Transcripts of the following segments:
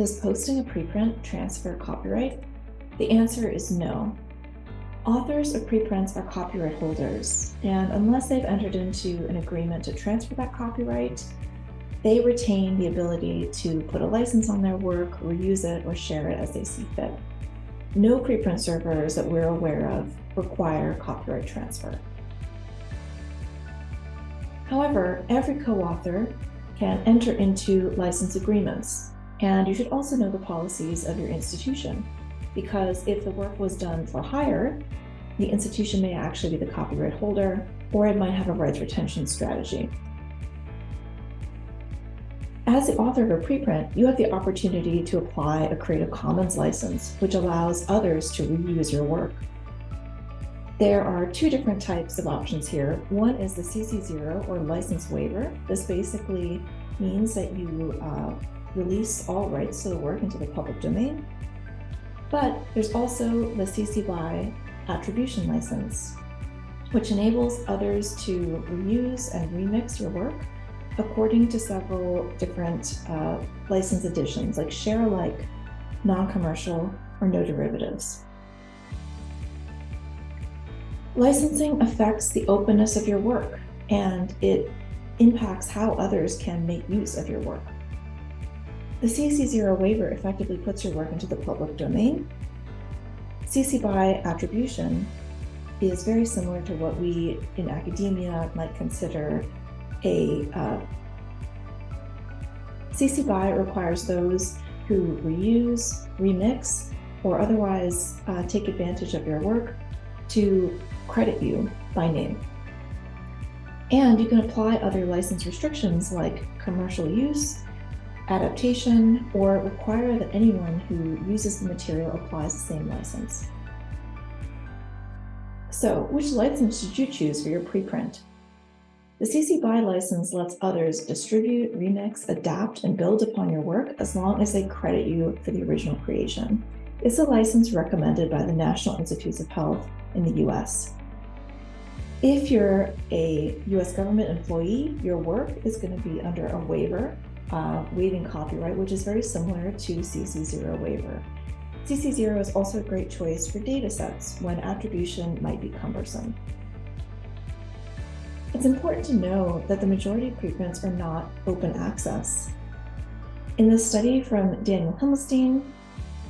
Does posting a preprint transfer copyright? The answer is no. Authors of preprints are copyright holders, and unless they've entered into an agreement to transfer that copyright, they retain the ability to put a license on their work, reuse it, or share it as they see fit. No preprint servers that we're aware of require copyright transfer. However, every co-author can enter into license agreements, and you should also know the policies of your institution, because if the work was done for hire, the institution may actually be the copyright holder, or it might have a rights retention strategy. As the author of a preprint, you have the opportunity to apply a Creative Commons license, which allows others to reuse your work. There are two different types of options here. One is the CC0 or license waiver. This basically means that you uh, release all rights to the work into the public domain. But there's also the CC BY attribution license, which enables others to reuse and remix your work according to several different uh, license editions, like share alike, non-commercial, or no derivatives. Licensing affects the openness of your work and it impacts how others can make use of your work. The CC0 waiver effectively puts your work into the public domain. CC BY attribution is very similar to what we in academia might consider a uh, CC BY requires those who reuse, remix, or otherwise uh, take advantage of your work to credit you by name. And you can apply other license restrictions like commercial use, adaptation, or require that anyone who uses the material applies the same license. So which license should you choose for your preprint? The CC BY license lets others distribute, remix, adapt, and build upon your work as long as they credit you for the original creation. It's a license recommended by the National Institutes of Health in the US. If you're a US government employee, your work is going to be under a waiver, uh, waiving copyright, which is very similar to CC0 waiver. CC0 is also a great choice for data sets when attribution might be cumbersome. It's important to know that the majority of preprints are not open access. In this study from Daniel Himmelstein,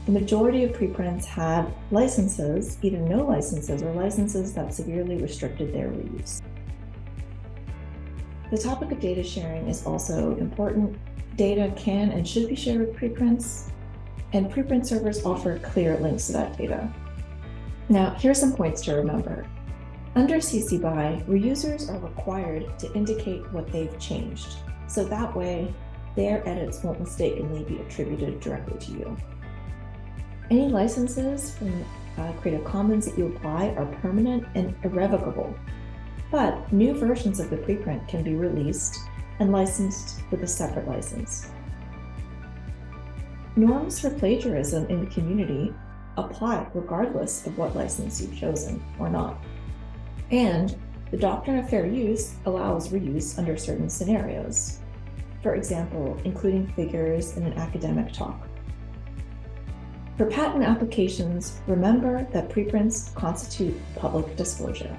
the majority of preprints had licenses, either no licenses or licenses that severely restricted their reuse. The topic of data sharing is also important. Data can and should be shared with preprints, and preprint servers offer clear links to that data. Now, here are some points to remember. Under CC BY, reusers are required to indicate what they've changed, so that way their edits won't mistakenly be attributed directly to you. Any licenses from uh, Creative Commons that you apply are permanent and irrevocable, but new versions of the preprint can be released and licensed with a separate license. Norms for plagiarism in the community apply regardless of what license you've chosen or not. And the doctrine of fair use allows reuse under certain scenarios. For example, including figures in an academic talk. For patent applications, remember that preprints constitute public disclosure.